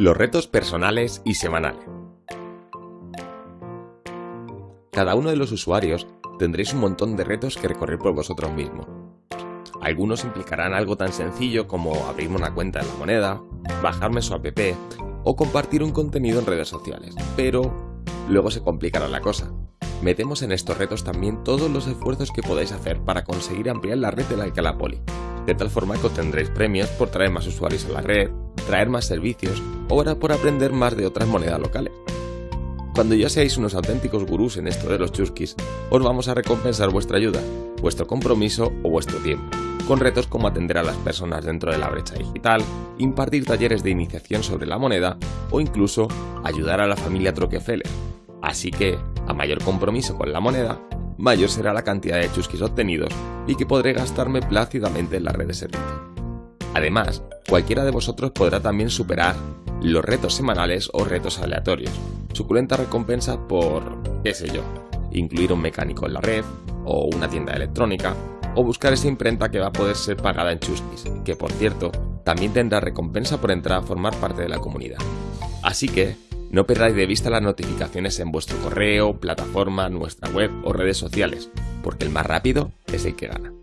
Los retos personales y semanales. Cada uno de los usuarios tendréis un montón de retos que recorrer por vosotros mismos. Algunos implicarán algo tan sencillo como abrirme una cuenta en la moneda, bajarme su app o compartir un contenido en redes sociales, pero luego se complicará la cosa. Metemos en estos retos también todos los esfuerzos que podáis hacer para conseguir ampliar la red de la Alcalá Poli, de tal forma que obtendréis premios por traer más usuarios a la red, traer más servicios o por aprender más de otras monedas locales. Cuando ya seáis unos auténticos gurús en esto de los chusquis, os vamos a recompensar vuestra ayuda, vuestro compromiso o vuestro tiempo, con retos como atender a las personas dentro de la brecha digital, impartir talleres de iniciación sobre la moneda o incluso ayudar a la familia Troquefeller. Así que, a mayor compromiso con la moneda, mayor será la cantidad de chusquis obtenidos y que podré gastarme plácidamente en la red de servicio. Además, cualquiera de vosotros podrá también superar los retos semanales o retos aleatorios. Suculenta recompensa por, qué sé yo, incluir un mecánico en la red, o una tienda electrónica, o buscar esa imprenta que va a poder ser pagada en Chusquis, que por cierto, también tendrá recompensa por entrar a formar parte de la comunidad. Así que, no perdáis de vista las notificaciones en vuestro correo, plataforma, nuestra web o redes sociales, porque el más rápido es el que gana.